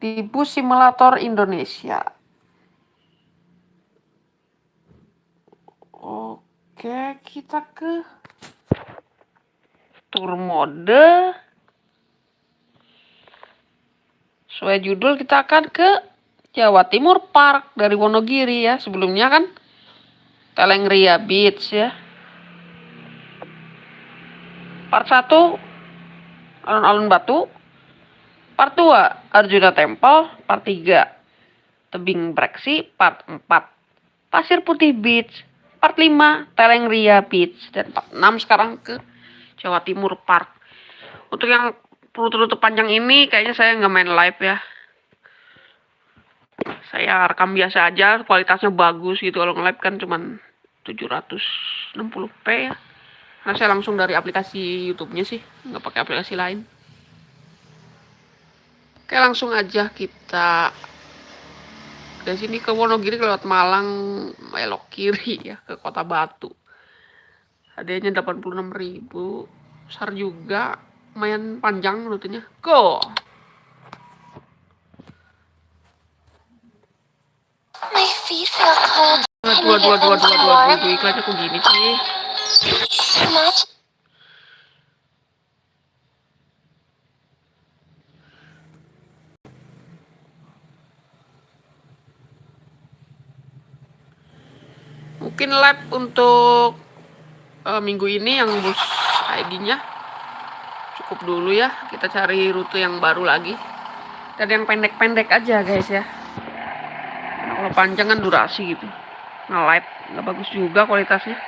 di bus simulator Indonesia. Oke, kita ke tour mode. Sesuai judul kita akan ke Jawa Timur Park dari Wonogiri ya. Sebelumnya kan Telengria Beach ya. Part 1 Alun-alun Batu. Part 2 Arjuna Temple. Part 3 Tebing Breksi. Part 4 Pasir Putih Beach. Part 5 Telengria Beach. Dan part 6 sekarang ke Jawa Timur Park. Untuk yang rute-rute panjang ini kayaknya saya nggak main live ya saya rekam biasa aja kualitasnya bagus gitu kalau nge-live kan cuman 760p ya karena saya langsung dari aplikasi YouTube-nya sih nggak pakai aplikasi lain oke langsung aja kita dari sini ke Wonogiri lewat Malang belok kiri ya ke Kota Batu adanya 86.000 besar juga lumayan panjang rutenya. Go! My feet feel cold. Dua, dua, dua, dua, dua, dua, dua, dua, iklannya kok gini sih? Mungkin lab untuk uh, minggu ini yang bus ID-nya cukup dulu ya kita cari rute yang baru lagi. Dan yang pendek-pendek aja guys ya. Nah, kalau panjang kan durasi gitu. Nah live nggak bagus juga kualitasnya.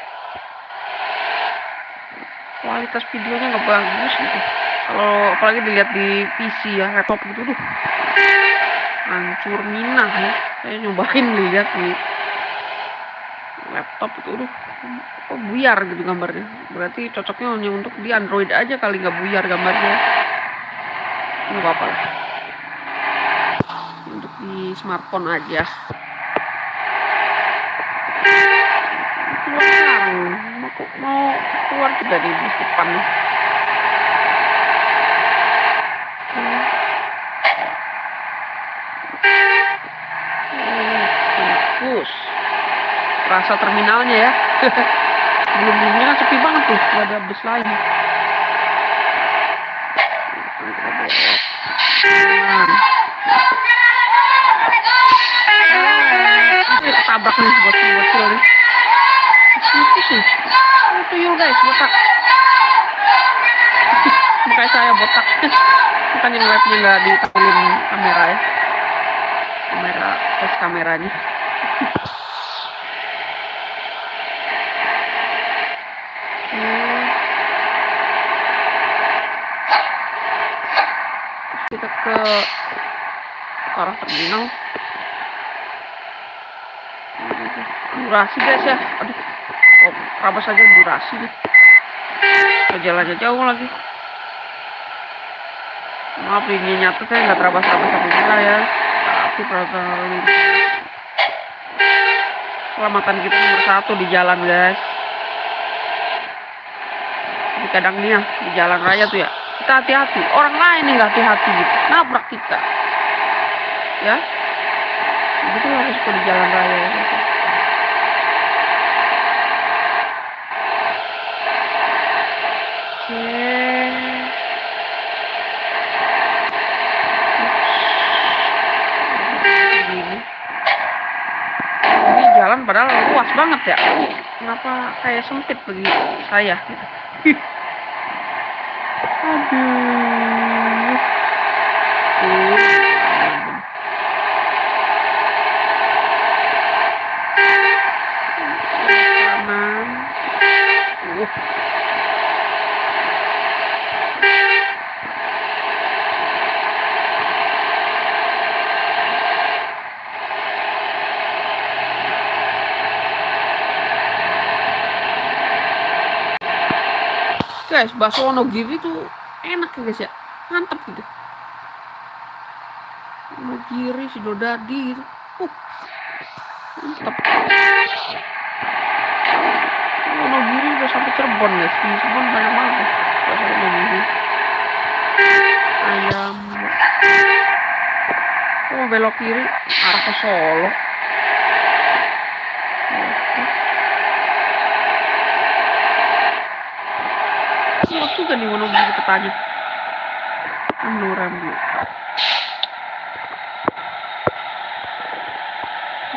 Kualitas videonya nggak bagus gitu. Kalau apalagi dilihat di PC ya laptop gitu tuh hancur minah ya. Saya nyobain lihat nih laptop itu udah kok buyar? gitu gambarnya. Berarti cocoknya hanya untuk di Android aja kali nggak buyar gambarnya. Nggak apa-apa lah. Untuk di smartphone aja. Keluar. Mau, mau keluar juga di depan rasa terminalnya ya. Belum ini kan sepi banget tuh nggak ada bus lagi nah. tabrak nih buat bocil nih. Itu sih itu yuk guys botak. Makanya saya botak. Bukan yang webnya nggak ditampilin kamera ya. Kamera tes kameranya kita ke arah terminal. Durasi guys ya. Aduh. Oh, rabas saja durasi nih. Jalannya jauh lagi. Maaf ini nyata saya nggak terabas-rabas sama ya. Tapi perasaan keselamatan kita nomor satu di jalan guys. Di kadang nih ya di jalan raya tuh ya kita hati-hati orang lain yang hati-hati gitu nabrak kita ya itu harus di jalan raya gitu. Ini jalan padahal luas banget ya. Kenapa kayak sempit bagi saya gitu. Aduh. guys bakso Wonogiri tuh enak ya guys ya. Mantep gitu. Wonogiri Sidodadi gitu. Uh, mantep. Wonogiri udah sampai Cirebon guys. Di Cirebon banyak banget ya bakso Wonogiri ayam. Oh belok kiri arah ke Solo Luas juga nih Wonogiri petanya. Nurambi.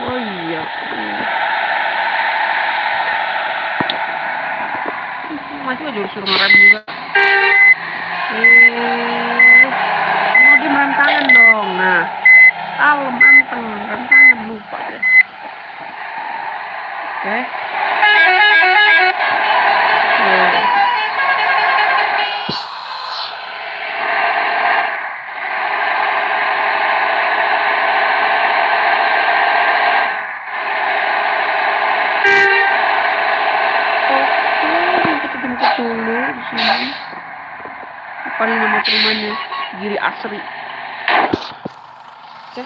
Oh iya. Masih aja suruh ngerem juga. Eh, mau di rem tangan dong. Nah, kalem anteng rem tangan lupa deh. Oke. Oke. Oke, kita jemput dulu di sini. Apa nih nama rumahnya? Giri Asri. Oke.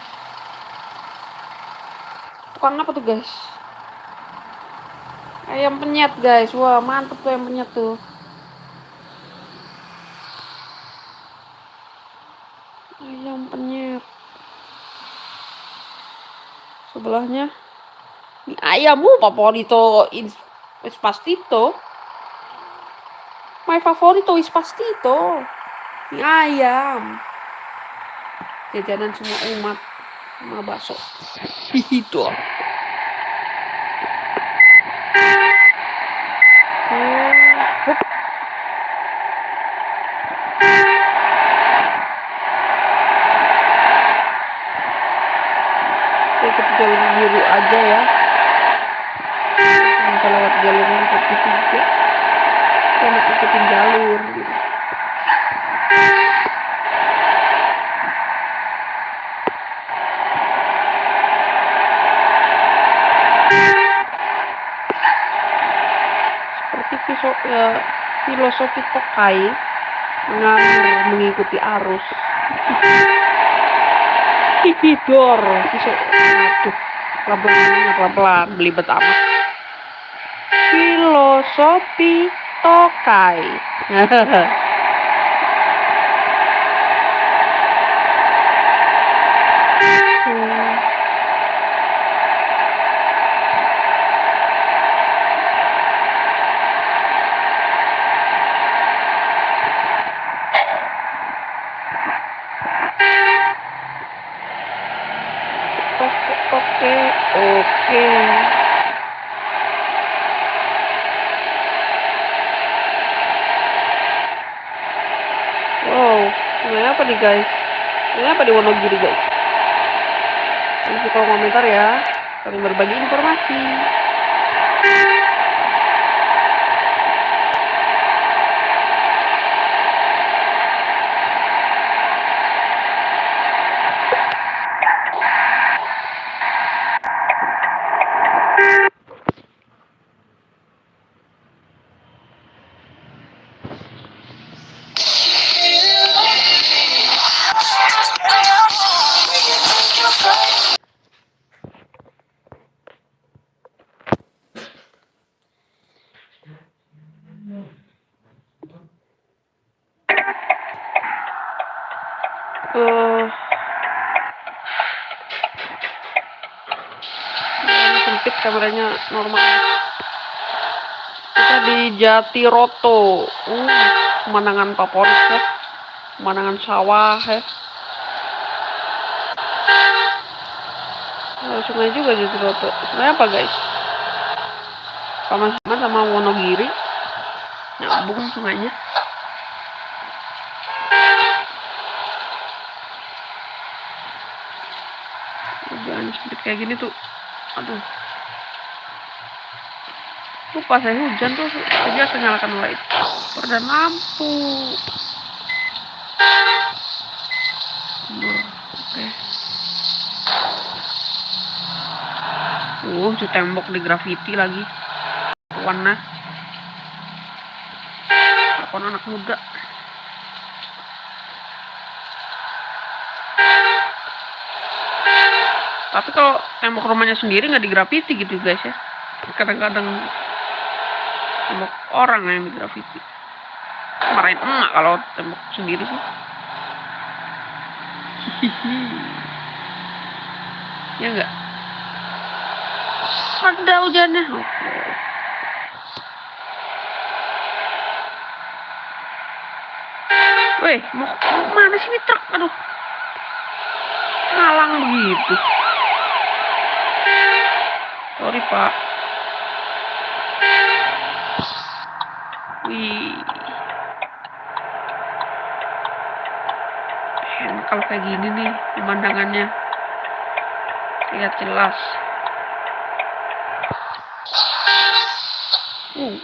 Tukang apa tuh guys? Ayam penyet guys. Wah mantep tuh ayam penyet tuh. Ayam penyet. Sebelahnya mie ayam. Uh, favorito is, pastito. My favorito is pastito. Mie ayam. Jajanan semua umat sama bakso. Itu. Hup. Ikut jalur biru aja ya. Kita lewat jalur yang putih tiga. Kita ikutin jalur gitu. Seperti fiso, filosofi Tokai mengalir mengikuti arus. Tipidor, fiso, aduh, pelan-pelan, pelan-pelan, belibet amat. Filosofi Tokai. Hmm. Oke, oke, oke. Wow, ini apa nih guys? Ini apa di Wonogiri guys? Nanti kolom komentar ya. Saling berbagi informasi. Kita di Jatiroto. Uh, pemandangan favorit ya. Pemandangan sawah ya. Ada sungai juga Jatiroto. Sungai apa guys? Sama-sama sama Wonogiri. Nyambung sungainya. Jangan sempit kayak gini tuh. Aduh. Lupa saya hujan tuh aja nyalakan light. Dan lampu. Oke. Uh, di tembok di graffiti lagi. Warna. Akun anak muda. Tapi kalau tembok rumahnya sendiri nggak digrafiti gitu guys ya. Kadang-kadang tembok orang yang digrafiti. Marahin emak kalau tembok sendiri sih. Ya enggak? Ada hujannya. Weh, mau, mau mana sih ini truk? Aduh. Ngalang begitu. Sorry, Pak. Wih. Enak kalau kayak gini nih pemandangannya. Lihat jelas. Uh.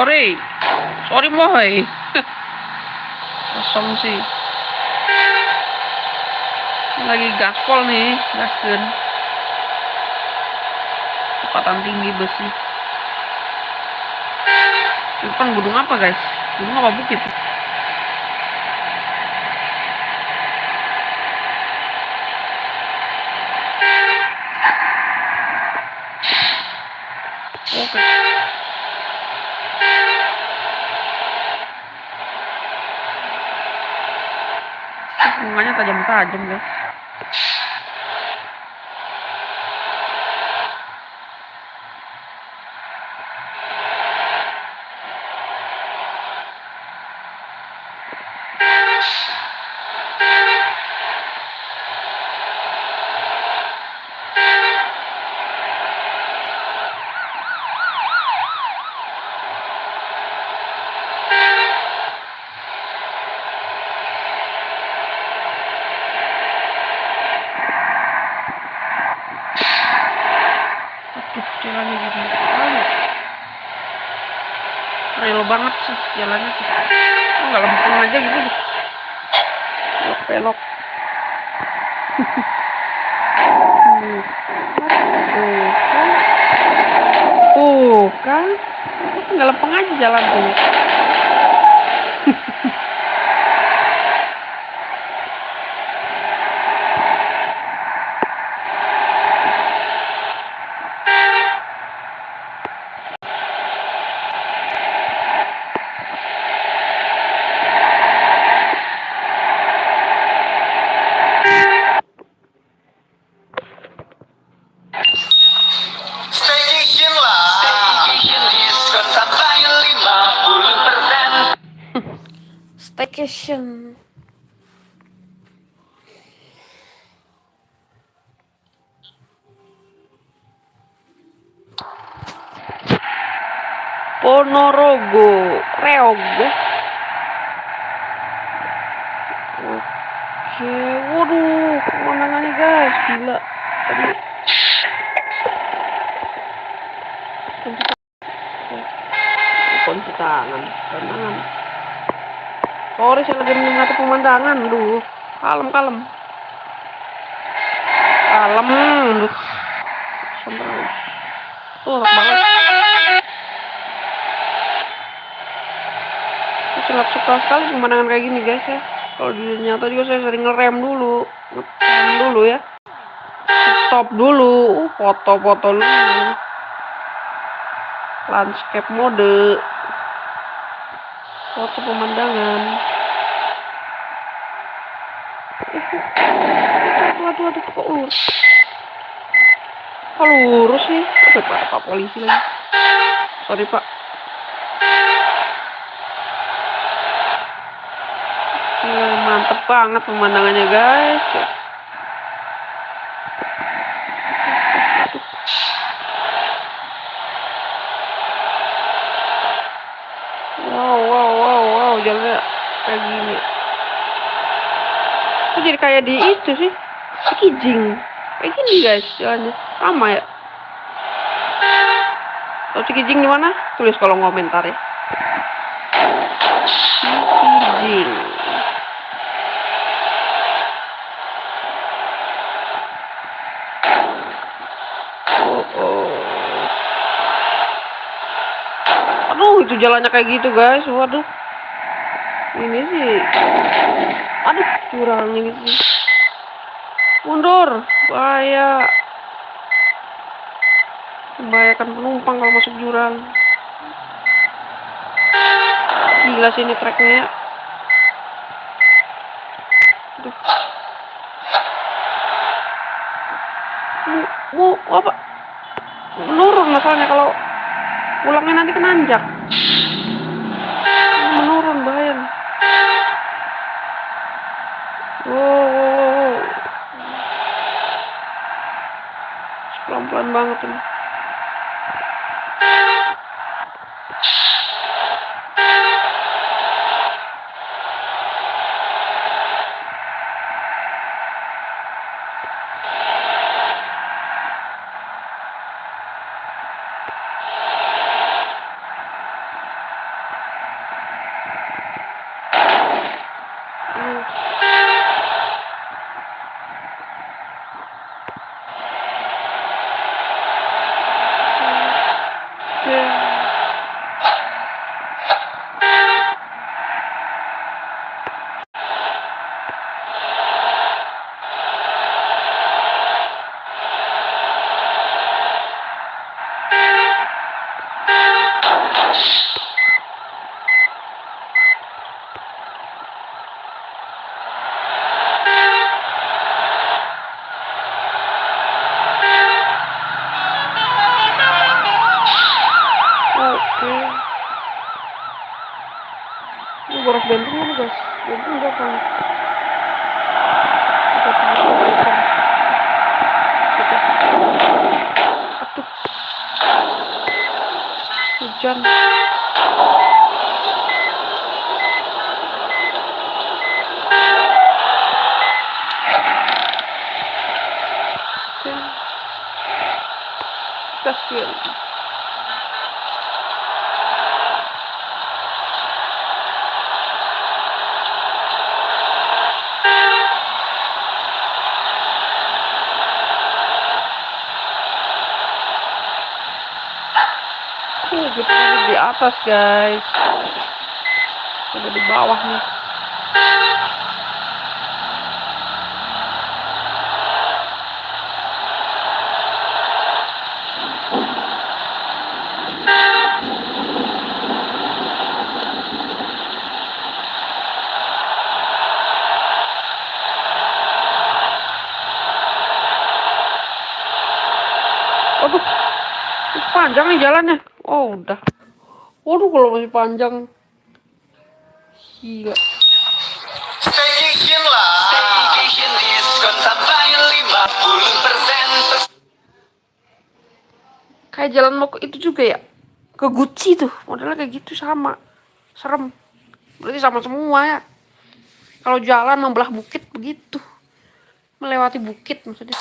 Sorry. Sorry moy. Kosong sih. Lagi gaspol nih, gasken. Kecepatan tinggi besi. Depan gunung apa guys? Gunung apa bukit? Oke. Bunganya tajam-tajam guys. Aduh, jalannya. Aduh. Real banget sih jalannya sih. Oh, nggak lempeng aja gitu deh. Belok-belok. Tuh. Tuh kan. Tuh kan. Nggak lempeng aja jalan tuh. Staycation lah. Diskon sampai 50%. Staycation. Ponorogo, Reog. Oke, waduh, pemandangannya guys, gila. Tadi kunci tangan, tangan. Sorry, saya lagi menikmati pemandangan, duh. Kalem, kalem. Kalem, duh. Sampai. Tuh, enak banget. Saya sangat suka sekali pemandangan kayak gini guys ya. Kalau di nyata juga saya sering ngerem dulu, ngerem dulu ya. Stop dulu, uh, foto-foto dulu. Landscape mode. Foto pemandangan. Aduh, aduh, aduh, kok lurus? Kok lurus pak polisi lagi. Sorry pak. Mantep banget pemandangannya guys. Wow, wow, wow, wow, jalannya kayak gini. Itu jadi kayak di itu sih, Kijing. Kayak gini guys, jalannya sama ya. Tahu Cikijing di mana? Tulis kolom komentar ya. Cikijing. Itu jalannya kayak gitu guys. Waduh. Ini sih. Aduh curang ini sih mundur. Bahaya. Membahayakan penumpang kalau masuk jurang. Gila sih ini treknya Aduh. Mu, mu, apa? Menurun masalahnya kalau pulangnya nanti ke nanjak menurun bahaya nih. wow, wow, wow, wow. Banget ini Hmm. Oke. Oke. Ini boros bensin mana guys? Bensin berapa? Kita tahu bensin. Kita. Aduh. Hujan. Oke. Kasihan. Uh, kita ada di atas guys. Ada di bawah nih. Aduh, panjang nih jalannya. Oh udah. Waduh kalau masih panjang. Gila. Staycation lah Staycation diskon sampai 50% Kayak jalan mau ke itu juga ya. Ke Gucci tuh. Modelnya kayak gitu sama. Serem. Berarti sama semua ya. Kalau jalan membelah bukit begitu. Melewati bukit maksudnya.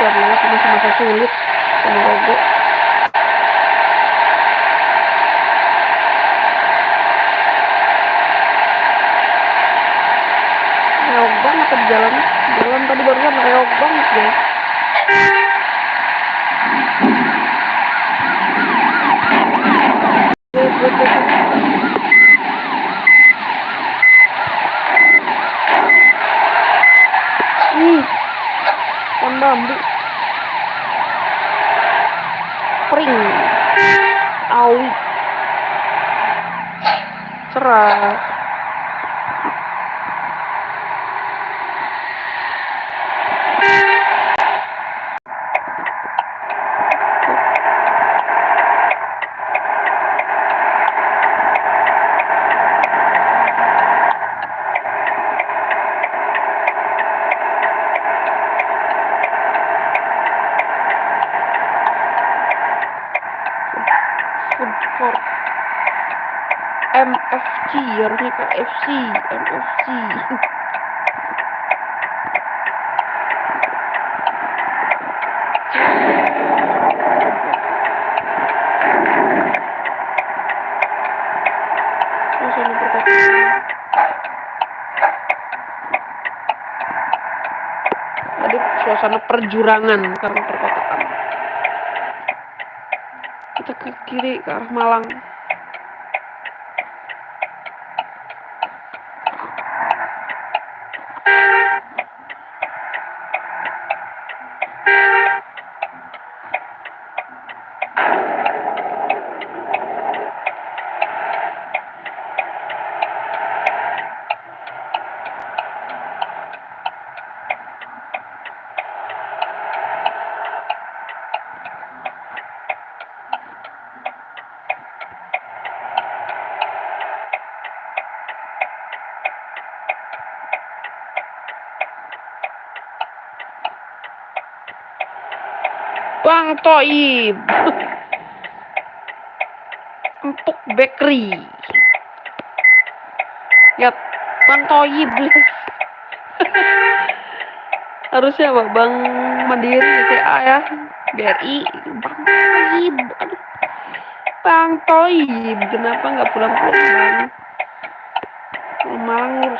Udah lewat masa-masa sulit. Sama Rogo. Reog banget tadi jalan. Jalan tadi barusan reog banget guys. Wait, wait, wait, wait. Ih, pohon bambu. Pring. Awi. Cerah. Food court. MFC FC MFC perkotaan. suasana perjurangan karena perkotaan. Kita ke kiri ke arah Malang. Bang Toib. Empuk Bakery. Lihat Bang Toib. Harusnya apa? Bang Mandiri BCA ya. BRI. Bang Toib. Bang Toib. Kenapa nggak pulang-pulang Bang? Malang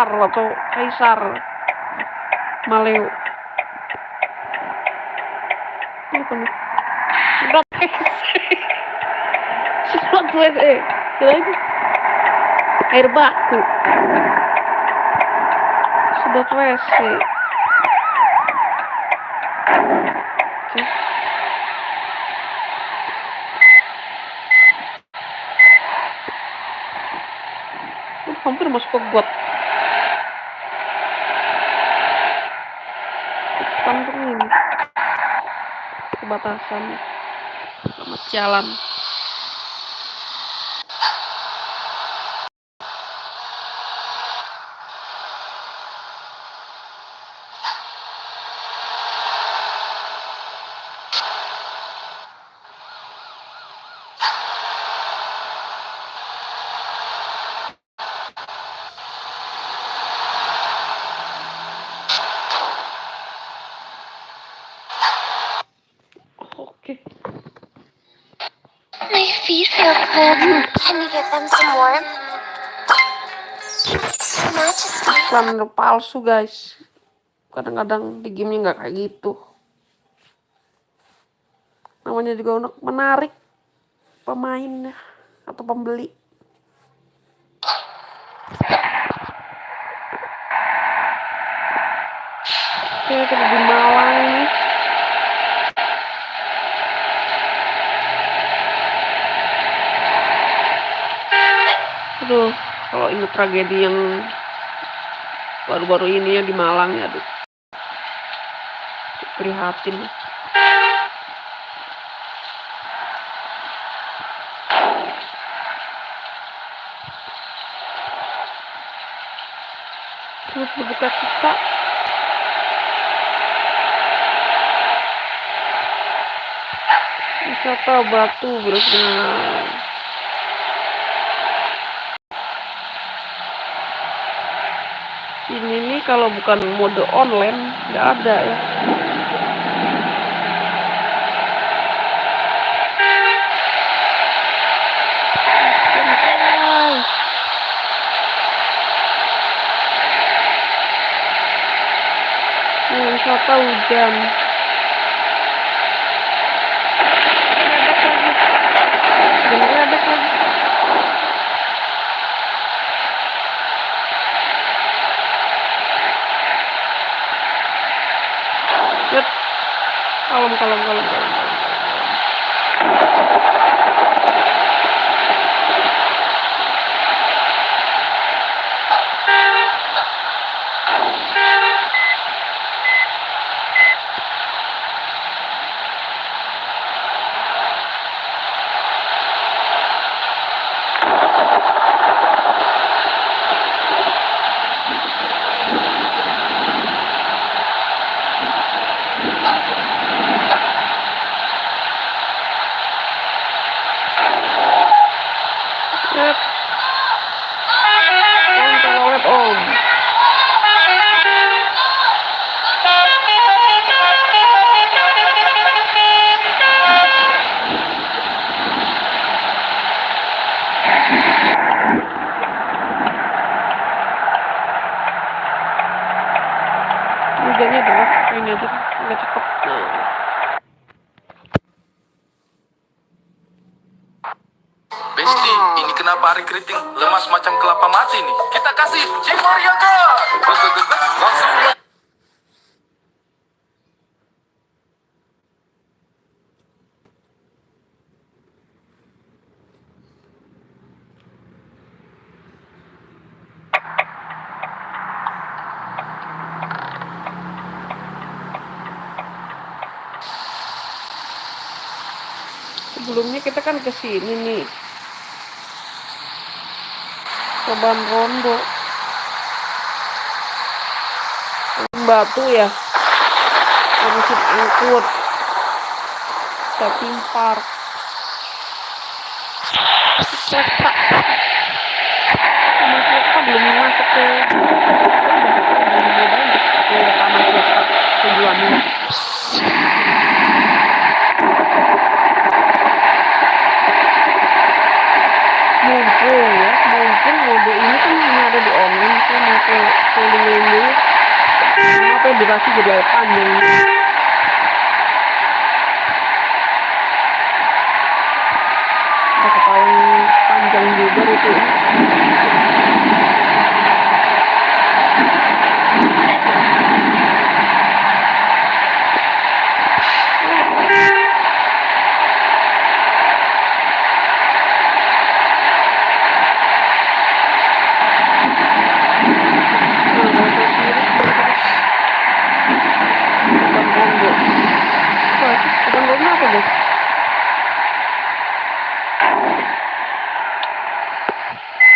VR atau Kaisar. Maleo. WC. Sedot WC. Kira itu air baku. Sedot WC. Hampir masuk ke got. Kantong ini. Kebatasan. Selamat jalan. Iklan palsu guys. Kadang-kadang di gamenya nggak kayak gitu. Namanya juga untuk menarik pemainnya atau pembeli. Oke, kita di Malang nih. Aduh, kalau inget tragedi yang baru-baru ini ya di Malang ya, aduh. Prihatin. Terus berbuka cita. Wisata Batu Berenang. Ini nih kalau bukan mode online nggak ada ya. Nih, wisata hujan. Geledek lagi. Geledek lagi. Yuk. Kalem, kalem, sini nih Soban Rondo batu ya ngurusin angkut shopping park kita sama kita belum masuk ke ke taman kota tujuannya mumpung ya mumpung mode ini kan hanya ada di online mau ke keliling dulu. Kenapa durasi jadi panjang ketahuan panjang juga itu apa guys?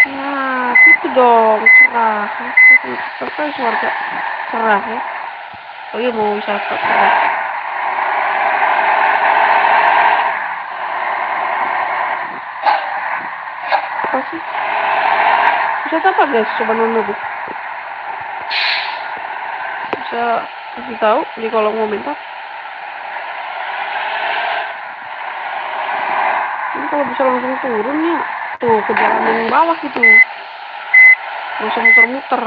Nah, gitu dong, cerah. Kan suara cerah ya. Oh iya mau wisata cerah. Apa sih? Wisata apa guys? Coba nunggu. Bisa kasih tahu di kolom komentar. Ini kalau bisa langsung turun ya. Tuh, ke jalan yang bawah gitu. Langsung muter-muter.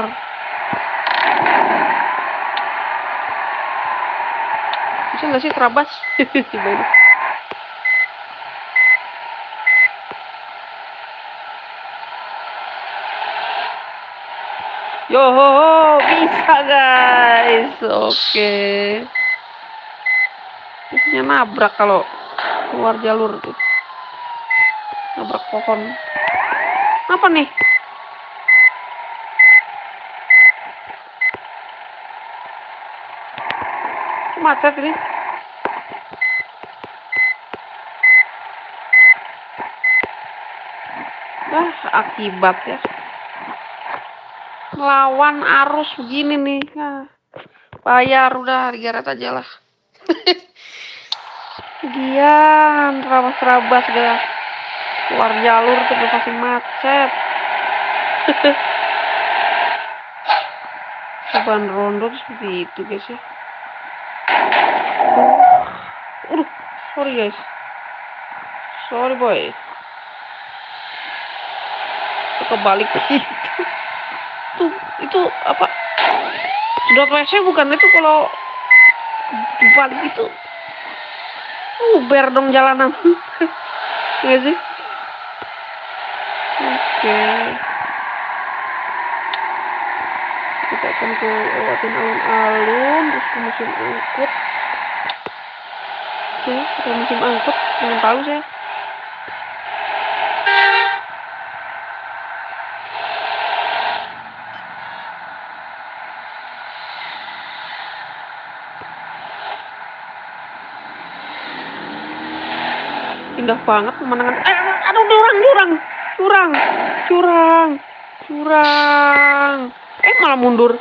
Bisa nggak sih terabas? Coba Yo, bisa guys. Oke. Biasanya nabrak kalau keluar jalur tuh. Nabrak pohon. Apa nih? Macet ini. Akibat ya. Melawan arus begini nih. Nah, bayar udah digeret aja lah. Gian, terabas-terabas dah. Keluar jalur udah pasti macet. Cobaan rondo seperti itu guys ya. Aduh, Aduh, sorry guys. Sorry boy. Kebalik. Tuh, itu apa? Sedot WC bukan itu kalau dibalik itu. Uber dong jalanan. Iya sih? Oke. Kita akan ke lewatin alun-alun, terus ke musim angkut. Oke, kita musim angkut, jangan tahu saya. Indah banget pemandangan. Eh, aduh, curang, curang, curang, curang, curang. Eh, malah mundur.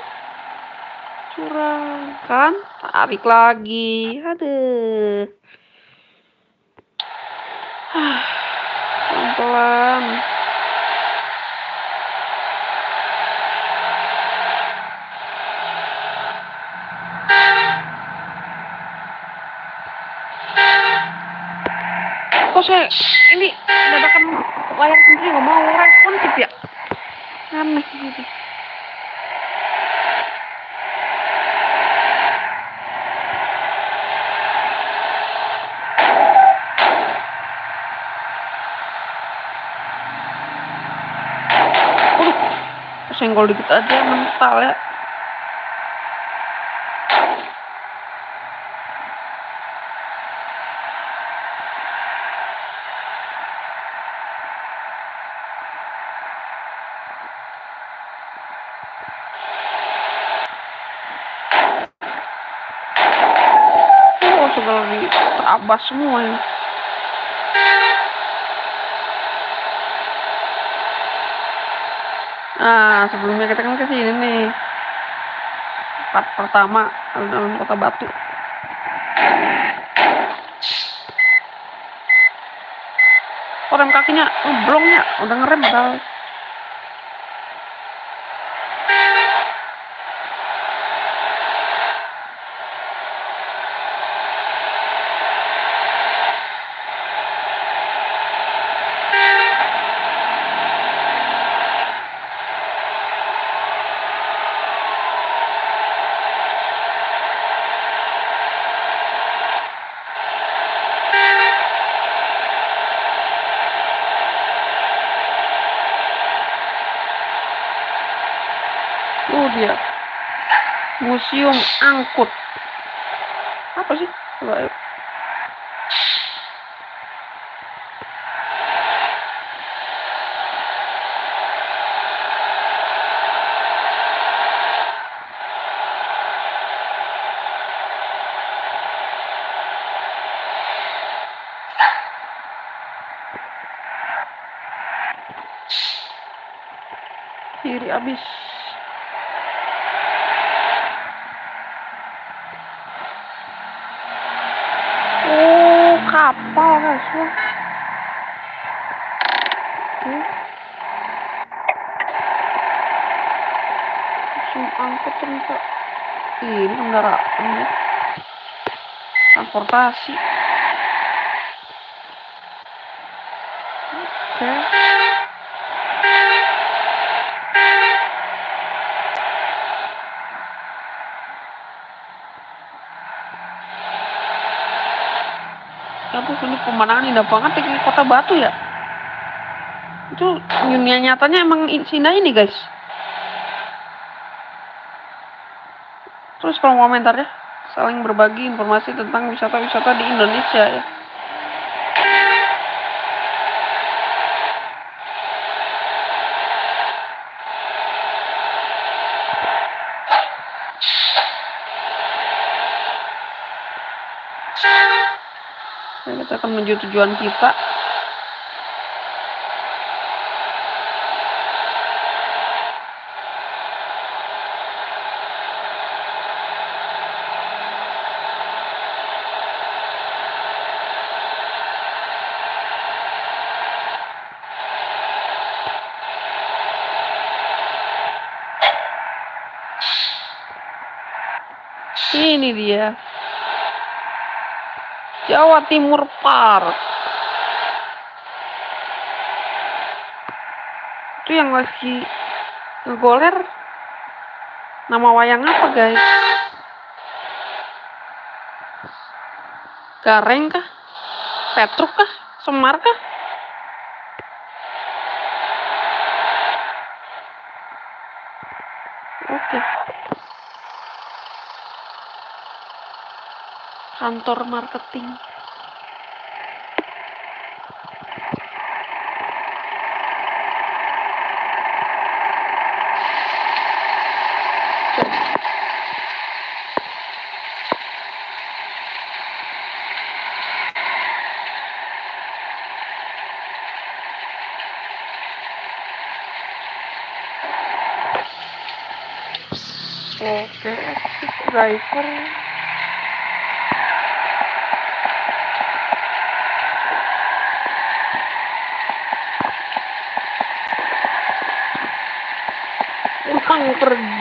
Curang, kan? Tarik lagi. Aduh. Ah, Pelan-pelan. kok saya ini dadakan layar sendiri nggak mau responsif ya? Aneh gitu senggol dikit aja mental ya Oh, segala di terabas semua ini. Nah, sebelumnya kita kan ke sini nih. Part pertama alun-alun Kota Batu. Oh, rem kakinya ngeblongnya, udah ngerem padahal. Oh dia. Museum Angkut. Apa sih? Coba. Kiri abis. Oh, Wah. Oke. Angkut ternyata. Ini kendaraan ya. Transportasi. Oke. Aduh, ini pemandangan indah banget di kota Batu ya. Itu dunia nyatanya emang Sina ini guys. Terus kalau komentarnya saling berbagi informasi tentang wisata-wisata di Indonesia ya. Nah, kita akan menuju tujuan kita. Ini dia. Jawa Timur Park. Itu yang lagi ngegoler nama wayang apa guys? Gareng kah? Petruk kah? Semar kah? Oke. Kantor marketing. Oke, driver. Utang pergi.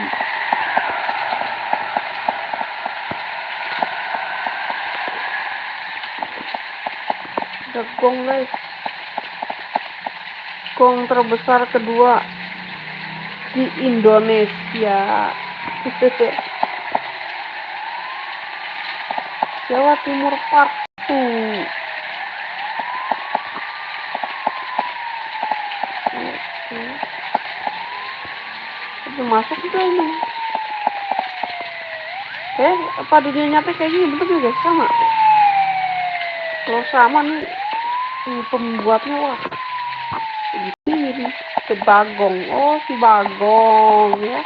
Ada gong guys. Gong terbesar kedua di Indonesia. Jawa Timur 2. Oke. Udah masuk juga ini. Eh, apa dunia nyata kayak gini betul juga sama. Kalau sama nih, ini pembuatnya wah. Begini, si Bagong. Oh, si Bagong ya.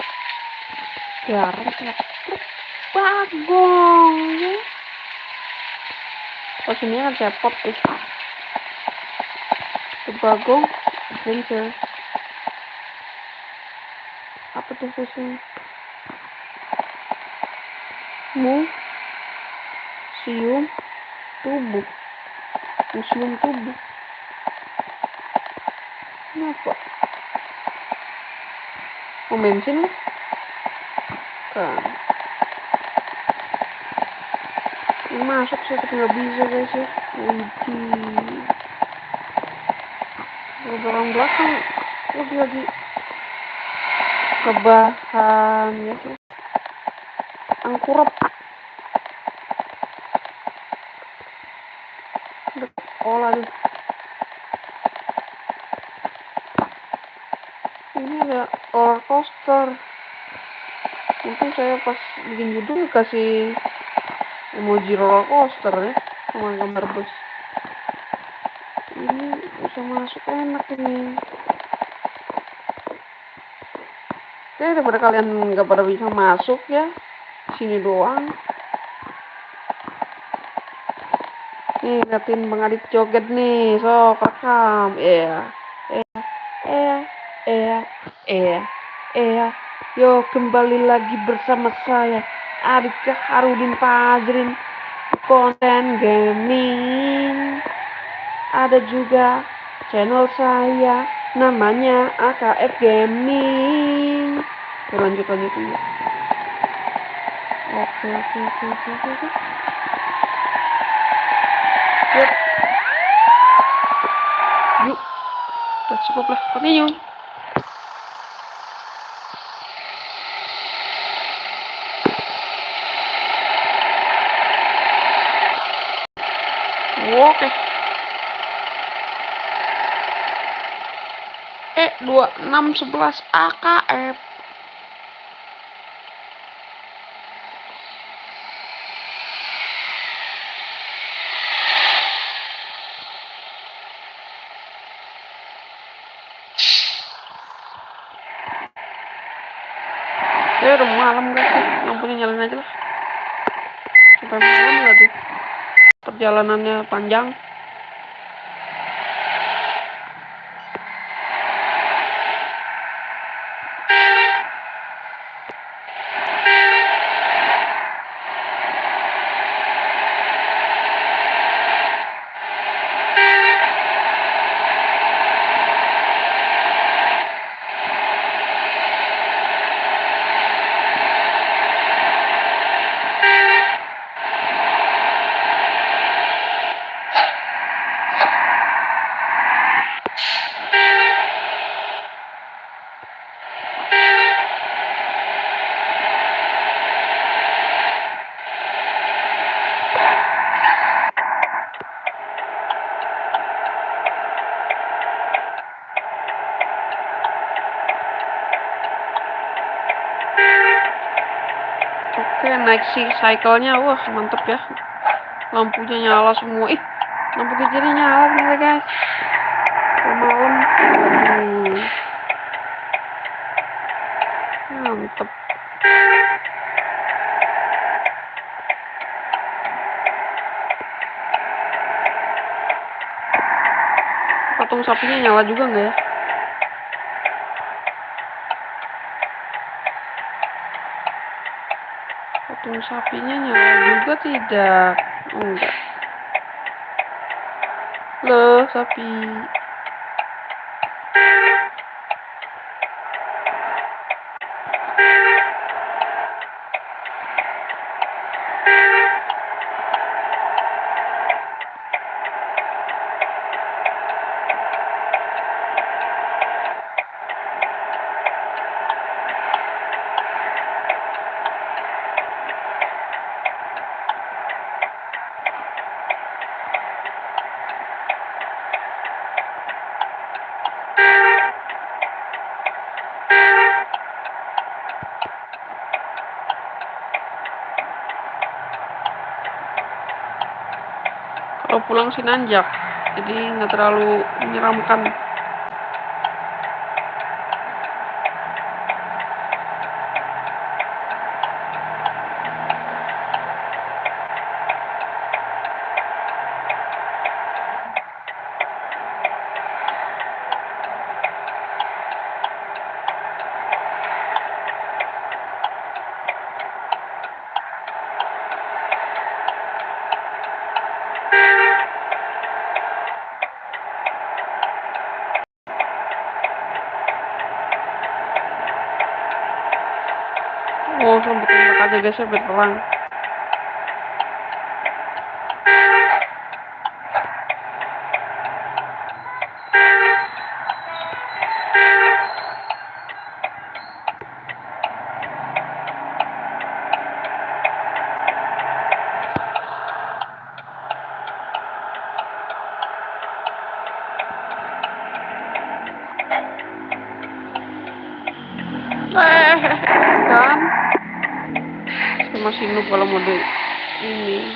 Jarang sih. Bagong ya. Sini kan cepot tuh. Si Bagong adventure. Apa tuh susunya? Museum tubuh. Museum tubuh. Kenapa? Mau bensin? Kan. Masuk sih tapi nggak bisa guys ya. Widih. Orang belakang lagi lagi kebahan ya sih. Angkurep. Olah deh. Ini ada roller coaster. Mungkin saya pas bikin judul kasih emoji roller coaster ya sama gambar bus. Ini bisa masuk enak ini. Oke, daripada kalian nggak pada bisa masuk ya, sini doang. Nih, liatin Bang Adit joget nih, sok rekam. Iya, iya, iya, iya, iya, iya. Yo, kembali lagi bersama saya, Adit Harudin Fajrin, konten gaming. Ada juga channel saya, namanya AKF Gaming. Lanjut, lanjut, lanjut. Oke, oke, oke, oke, oke. Yuk. Yuk. cukup lah continue 611 AKF Ya udah malam guys, lampunya nyalain aja lah. Sampai malam nggak perjalanannya panjang. Naik si cycle-nya. Wah, mantep ya. Lampunya nyala semua. Ih, lampu kecilnya nyala nih, guys. Kalau malam. Mantep. Patung sapinya nyala juga nggak ya? Patung sapinya nyala juga tidak? Enggak. Loh, sapi. Pulang sih nanjak, jadi nggak terlalu menyeramkan. Oh, sampai tembak aja guys ya biar terang. Eh, kan? Saya masih noob kalau mode ini.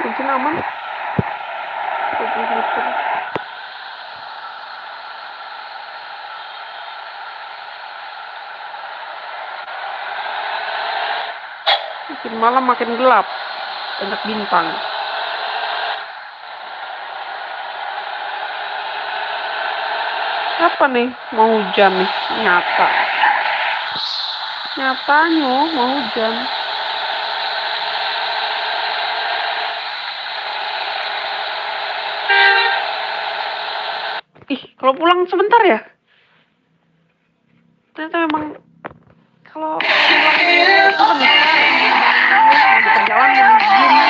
Mungkin aman. Open filter. Makin malam makin gelap. Banyak bintang. Apa nih? Mau hujan nih. Nyata. Nyatanya mau hujan. Ih, kalau pulang sebentar ya? Ternyata memang kalau pulang sebentar. Di perjalanan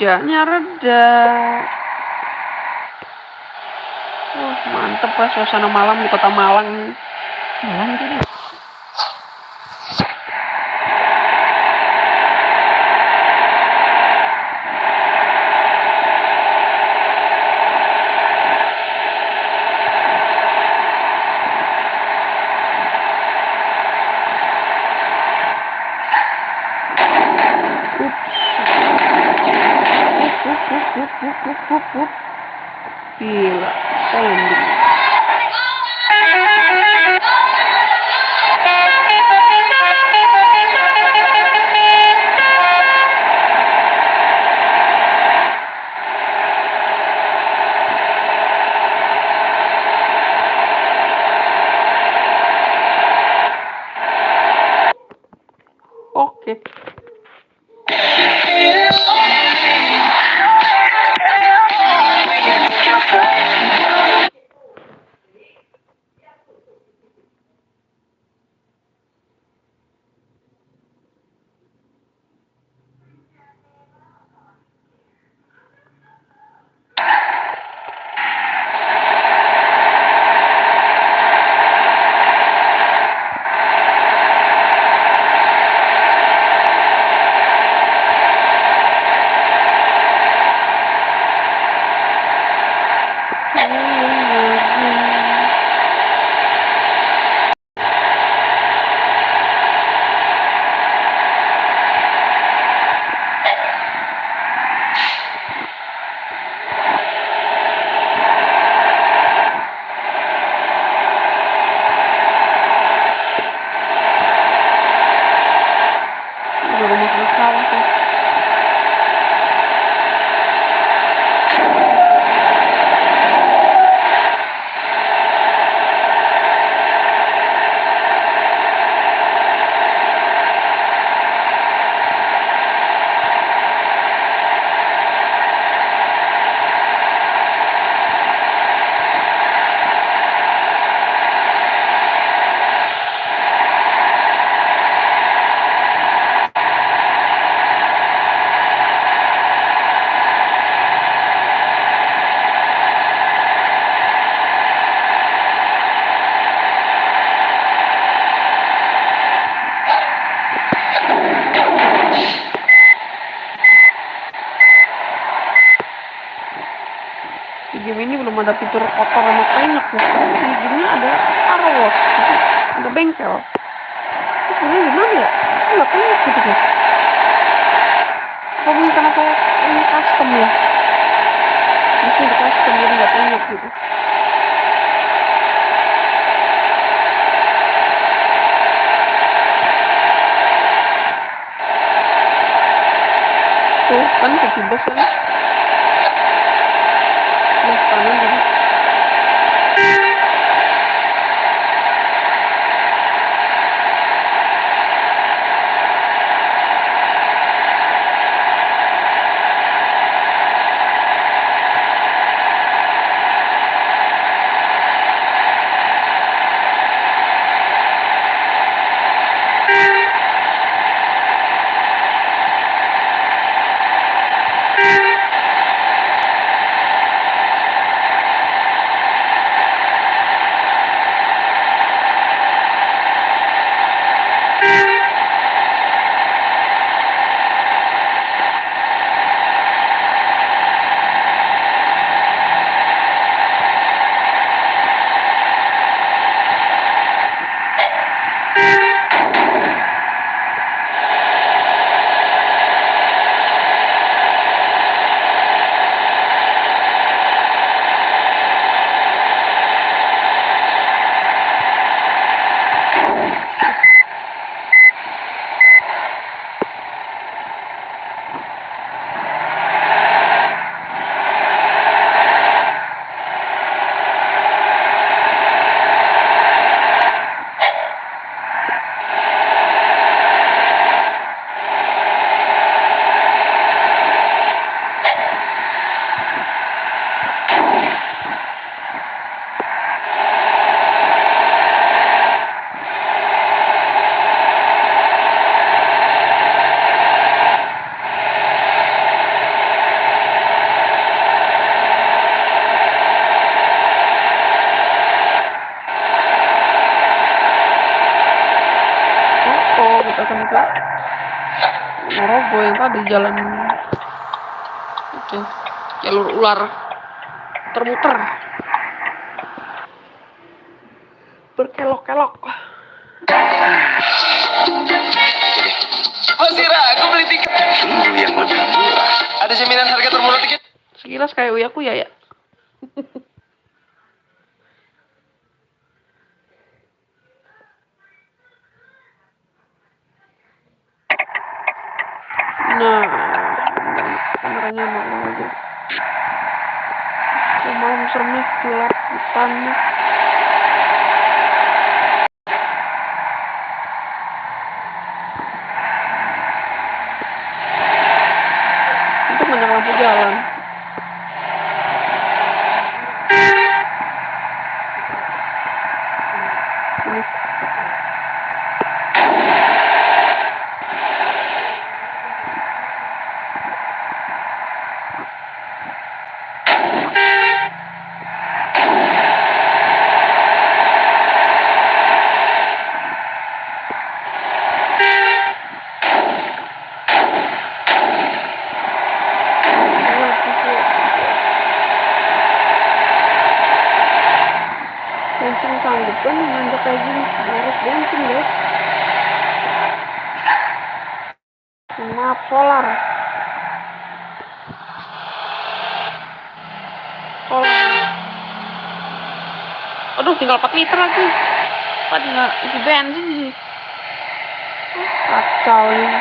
Hujannya reda. Wah, mantep lah suasana malam di kota Malang. Malang jadi. belum ada fitur kotor sama keringat ya di gini ada car wash ada bengkel. Sebenarnya gimana ya? Ini gak keringat gitu guys kalau mungkin karena saya ini custom ya? Ini di custom jadi gak keringat gitu. Tuh kan kecil besar yo lo tinggal 4 liter lagi. Padahal isi bensin sih. Kacau ini.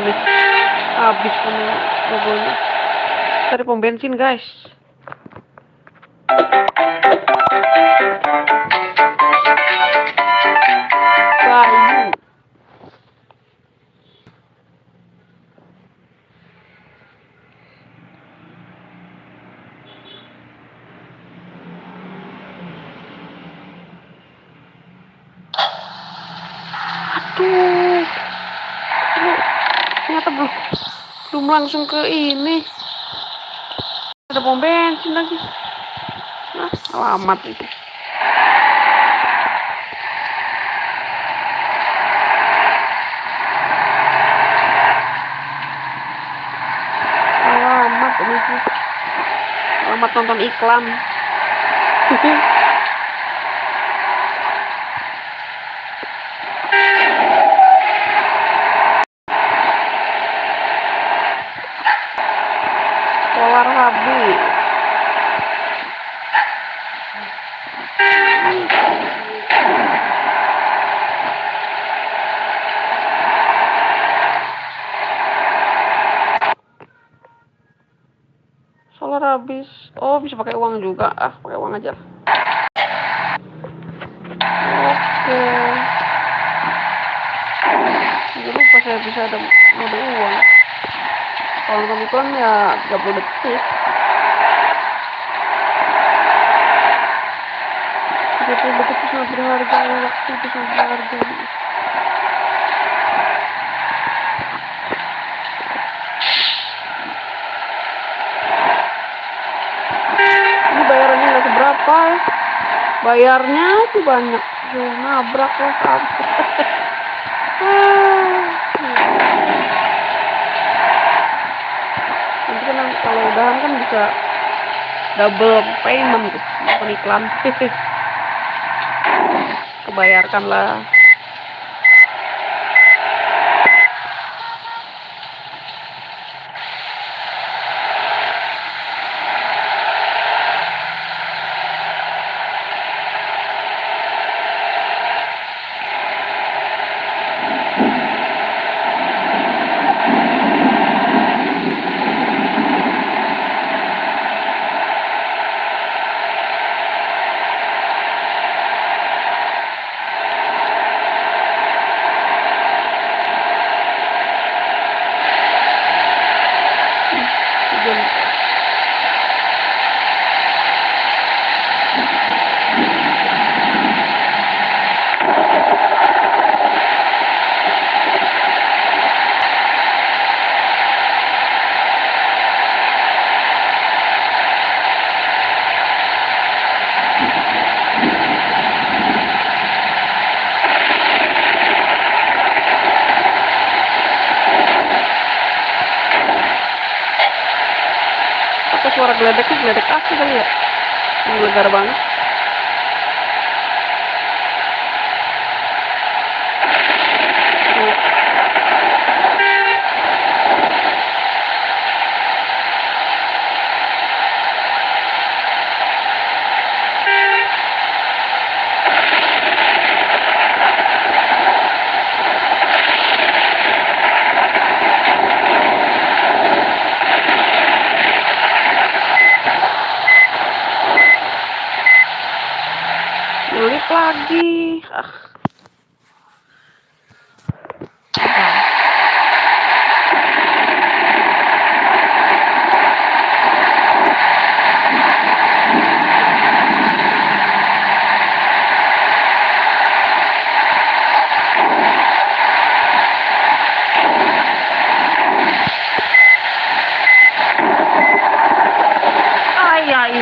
Nih habis logonya cari pom bensin guys belum langsung ke ini. Ada pom bensin lagi. Nah alamat itu. Alamat ini sih alamat nonton iklan Solar habis. Solar habis. Oh, bisa pakai uang juga. Ah, pakai uang aja. Oke. Jangan lupa saya bisa ada mode uang. Kalau nonton iklan ya 30 detik. 30 detik itu sangat berharga, waktu itu sangat berharga. Ini bayarannya nggak seberapa ya. Bayarnya itu banyak. Ya, nabrak lah sampai. nanti kan kalau udahan kan bisa double payment tuh iklan kebayarkan lah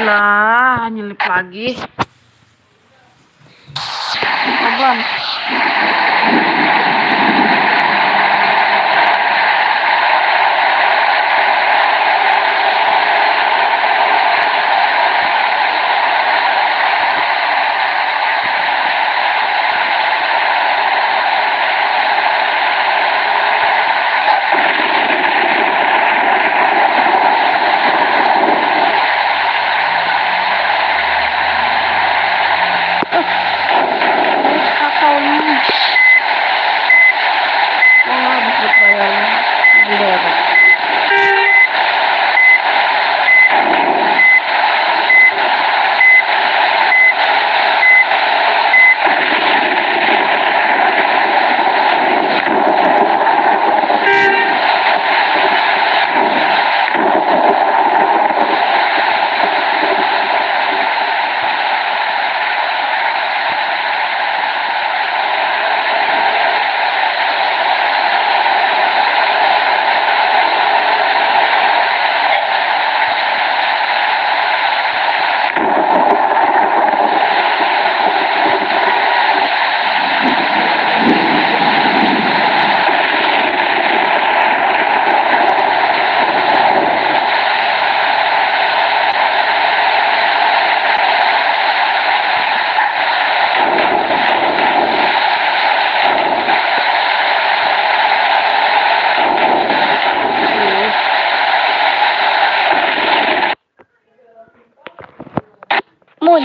Ah, ya ilah, nyelip lagi. Pelan.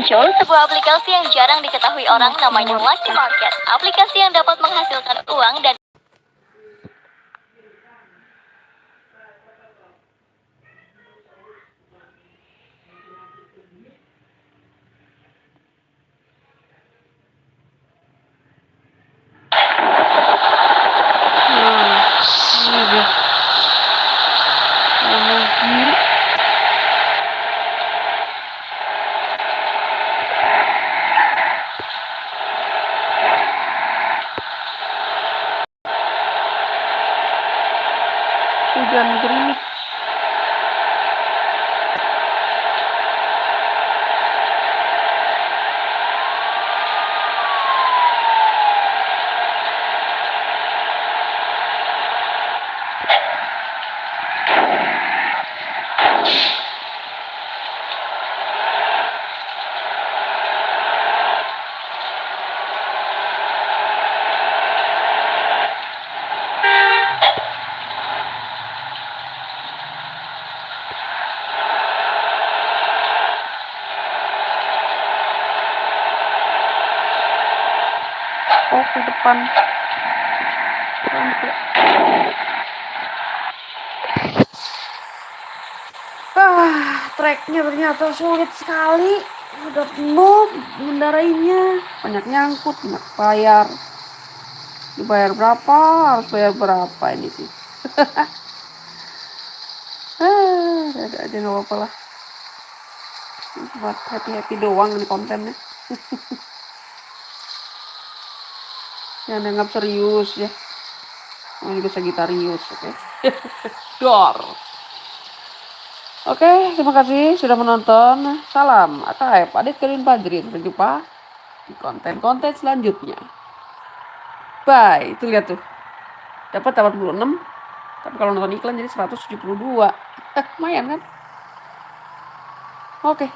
Muncul sebuah aplikasi yang jarang diketahui orang namanya Lucky Market. Aplikasi yang dapat menghasilkan uang dan Nah, ini dia. Kanan kiri. Hujan gerimis. Oh, ke depan. Sampai. Ah, treknya ternyata sulit sekali. Udah penuh mengendarainya. Banyak nyangkut, banyak bayar. Dibayar berapa? Harus bayar berapa ini sih? ah, ada aja nggak apa-apa lah. Buat happy-happy doang ini kontennya. Jangan dianggap serius ya. Ini juga Sagittarius, oke? Dor. Oke, terima kasih sudah menonton. Salam AKF, Adit Kevin Padrin. Sampai jumpa di konten-konten selanjutnya. Bye. Itu lihat tuh. Dapat 86. Tapi kalau nonton iklan jadi 172. Lumayan kan? Oke.